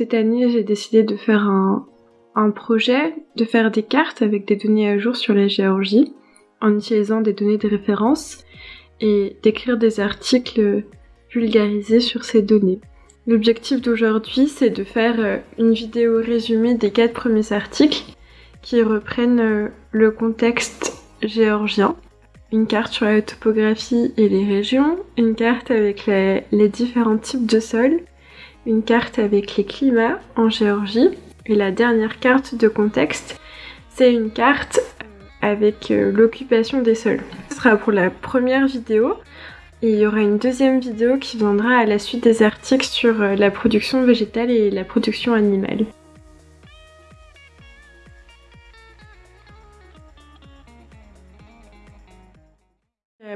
cette année, j'ai décidé de faire un, projet, de faire des cartes avec des données à jour sur la Géorgie, en utilisant des données de référence et d'écrire des articles vulgarisés sur ces données. L'objectif d'aujourd'hui, c'est de faire euh, une vidéo résumée des quatre premiers articles qui reprennent euh, le contexte géorgien, une carte sur la topographie et les régions, une carte avec les, différents types de sols, une carte avec les climats en Géorgie, et la dernière carte de contexte, c'est une carte euh, avec euh, l'occupation des sols. Ce sera pour la première vidéo. Et il y aura une deuxième vidéo qui viendra à la suite des articles sur la production végétale et la production animale.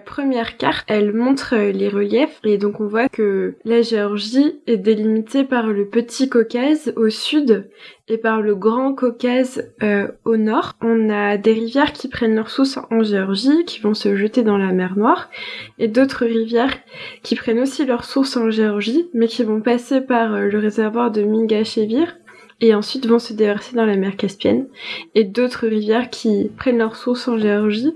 Première carte, elle montre euh, les reliefs et donc on voit que la Géorgie est délimitée par le Petit Caucase au sud et par le Grand Caucase euh, au nord. On a des rivières qui prennent leur source en Géorgie, qui vont se jeter dans la mer Noire, et d'autres rivières qui prennent aussi leur source en Géorgie, mais qui vont passer par euh, le réservoir de Mingachevir et ensuite vont se déverser dans la mer Caspienne, et d'autres rivières qui prennent leur source en Géorgie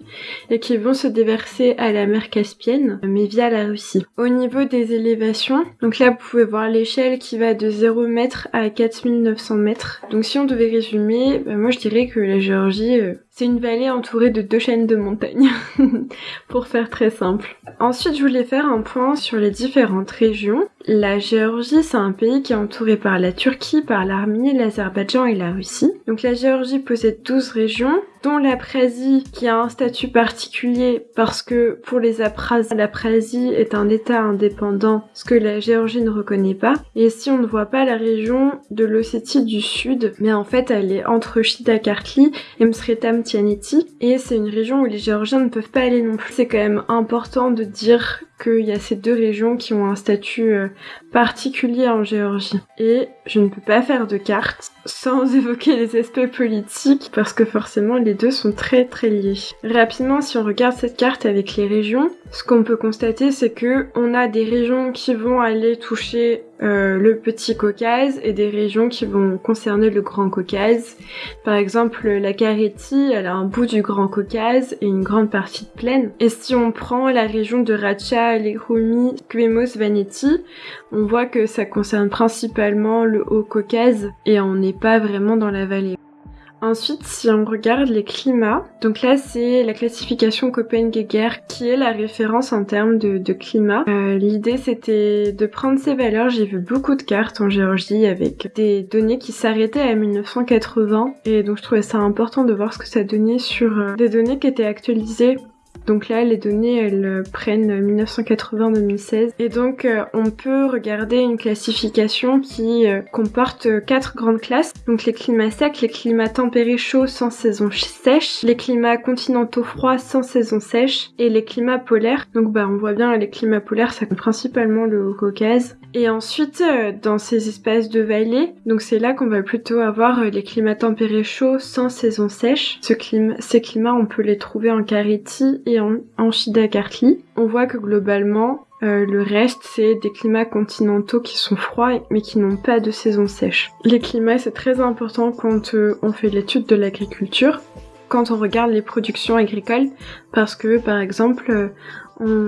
et qui vont se déverser à la mer Caspienne, mais via la Russie. Au niveau des élévations, donc là vous pouvez voir l'échelle qui va de 0 m à 4900 mètres. Donc si on devait résumer, bah, moi je dirais que la Géorgie, euh, c'est une vallée entourée de deux chaînes de montagnes, pour faire très simple. Ensuite, je voulais faire un point sur les différentes régions. La Géorgie, c'est un pays qui est entouré par la Turquie, par l'Arménie, l'Azerbaïdjan et la Russie. Donc la Géorgie possède 12 régions, dont l'Aprasie qui a un statut particulier parce que pour les Apras, l'Aprasie est un état indépendant, ce que la Géorgie ne reconnaît pas. Et si on ne voit pas la région de l'Ossétie du Sud, mais en fait elle est entre Shida-Kartli et Msretam Tianeti, et c'est une région où les Géorgiens ne peuvent pas aller non plus. C'est quand même important de dire qu'il y a ces deux régions qui ont un statut euh, particulier en Géorgie. Et je ne peux pas faire de carte sans évoquer les aspects politiques parce que forcément les deux sont très très liés. Rapidement, si on regarde cette carte avec les régions, ce qu'on peut constater c'est que on a des régions qui vont aller toucher euh, le petit Caucase et des régions qui vont concerner le Grand Caucase. Par exemple, la Carétie, elle a un bout du Grand Caucase et une grande partie de plaine. Et si on prend la région de Racha, Legrumi, Quemos, Vaneti, on voit que ça concerne principalement le Haut-Caucase et on n'est pas vraiment dans la vallée. Ensuite, si on regarde les climats, donc là c'est la classification Copenhagen qui est la référence en termes de, climat. Euh, l'idée c'était de prendre ces valeurs, j'ai vu beaucoup de cartes en Géorgie avec des données qui s'arrêtaient à 1980 et donc je trouvais ça important de voir ce que ça donnait sur euh, des données qui étaient actualisées donc là, les données, elles euh, prennent 1980-2016. Et donc, euh, on peut regarder une classification qui euh, comporte quatre grandes classes. Donc les climats secs, les climats tempérés chauds sans saison sèche, les climats continentaux froids sans saison sèche, et les climats polaires. Donc bah, on voit bien les climats polaires, ça compte principalement le Caucase. Et ensuite, dans ces espaces de vallée, donc c'est là qu'on va plutôt avoir les climats tempérés chauds sans saison sèche. Ces climats, on peut les trouver en Kariti et en, en Shida-Kartli. On voit que globalement, euh, le reste, c'est des climats continentaux qui sont froids mais qui n'ont pas de saison sèche. Les climats, c'est très important quand euh, on fait l'étude de l'agriculture, quand on regarde les productions agricoles, parce que par exemple, euh,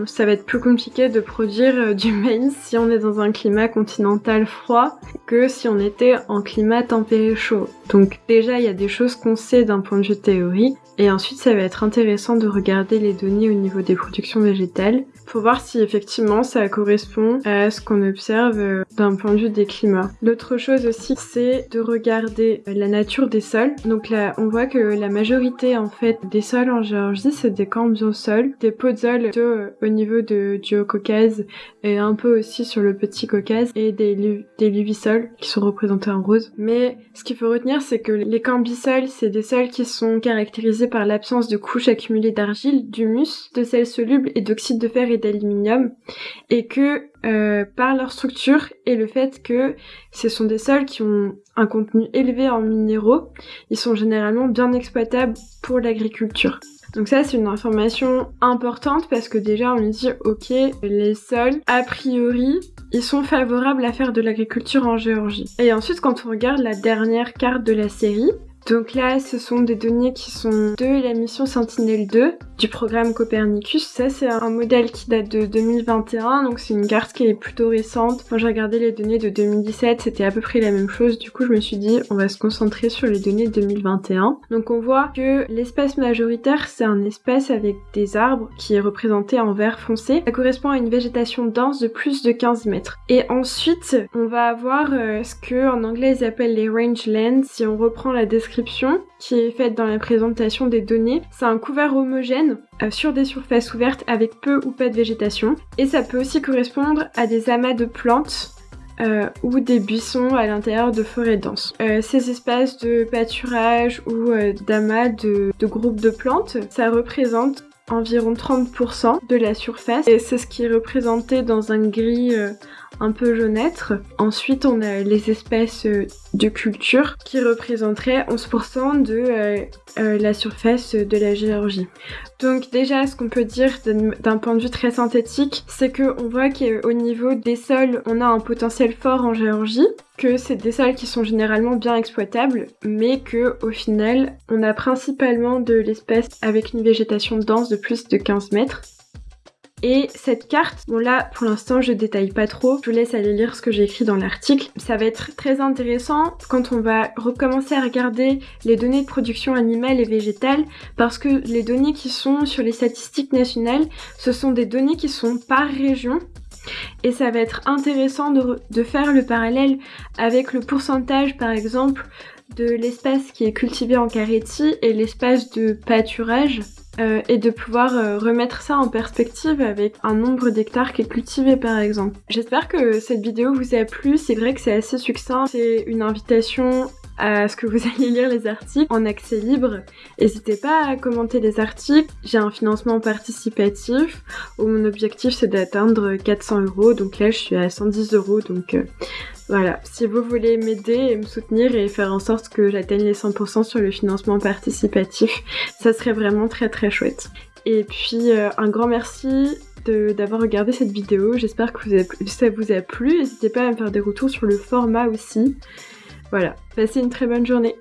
ça va être plus compliqué de produire euh, du maïs si on est dans un climat continental froid que si on était en climat tempéré chaud. Donc déjà, il y a des choses qu'on sait d'un point de vue théorie, et ensuite ça va être intéressant de regarder les données au niveau des productions végétales pour voir si effectivement ça correspond à ce qu'on observe euh, d'un point de vue des climats. L'autre chose aussi, c'est de regarder la nature des sols. Donc là, on voit que la majorité en fait des sols en Géorgie, c'est des sols, des podzols euh, au niveau de, du Haut-Caucase et un peu aussi sur le Petit Caucase et des, des qui sont représentés en rose. Mais ce qu'il faut retenir, c'est que les cambisols, c'est des sols qui sont caractérisés par l'absence de couches accumulées d'argile, d'humus, de sel soluble et d'oxyde de fer et d'aluminium et que euh, par leur structure et le fait que ce sont des sols qui ont un contenu élevé en minéraux, ils sont généralement bien exploitables pour l'agriculture. Donc ça c'est une information importante parce que déjà on dit ok les sols a priori ils sont favorables à faire de l'agriculture en Géorgie. Et ensuite quand on regarde la dernière carte de la série, donc là, ce sont des données qui sont de la mission Sentinelle-2 du programme Copernicus. Ça, c'est un modèle qui date de 2021, donc c'est une carte qui est plutôt récente. Moi, j'ai regardé les données de 2017, c'était à peu près la même chose. Du coup, je me suis dit, on va se concentrer sur les données de 2021. Donc on voit que l'espace majoritaire, c'est un espace avec des arbres qui est représenté en vert foncé. Ça correspond à une végétation dense de plus de 15 mètres. Et ensuite, on va avoir euh, ce que en anglais ils appellent les rangelands. Si on reprend la description qui est faite dans la présentation des données. C'est un couvert homogène euh, sur des surfaces ouvertes avec peu ou pas de végétation. Et ça peut aussi correspondre à des amas de plantes euh, ou des buissons à l'intérieur de forêts denses. Euh, ces espaces de pâturage ou d'amas de, de groupes de plantes, ça représente environ 30% de la surface et c'est ce qui est représenté dans un gris un peu jaunâtre. Ensuite, on a les espèces euh, de culture qui représenteraient 11% de euh, euh, la surface de la Géorgie. Donc déjà, ce qu'on peut dire d'un point de vue très synthétique, c'est qu'on voit qu'au niveau des sols, on a un potentiel fort en Géorgie, que c'est des sols qui sont généralement bien exploitables, mais que au final, on a principalement de l'espèce avec une végétation dense de plus de 15 mètres. Et cette carte, bon là pour l'instant je détaille pas trop, je vous laisse aller lire ce que j'ai écrit dans l'article. Ça va être très intéressant quand on va recommencer à regarder les données de production animale et végétale parce que les données qui sont sur les statistiques nationales, ce sont des données qui sont par région et ça va être intéressant de, faire le parallèle avec le pourcentage par exemple de l'espace qui est cultivé en carétie et l'espace de pâturage euh, et de pouvoir euh, remettre ça en perspective avec un nombre d'hectares qui est cultivé par exemple. J'espère que cette vidéo vous a plu, c'est vrai que c'est assez succinct, c'est une invitation à ce que vous alliez lire les articles en accès libre. N'hésitez pas à commenter les articles. J'ai un financement participatif où mon objectif c'est d'atteindre 400 euros. Donc là je suis à 110 euros. Donc euh, voilà, si vous voulez m'aider et me soutenir et faire en sorte que j'atteigne les 100% sur le financement participatif, ça serait vraiment très très chouette. Et puis euh, un grand merci d'avoir regardé cette vidéo, j'espère que ça vous a plu, n'hésitez pas à me faire des retours sur le format aussi. Voilà, passez une très bonne journée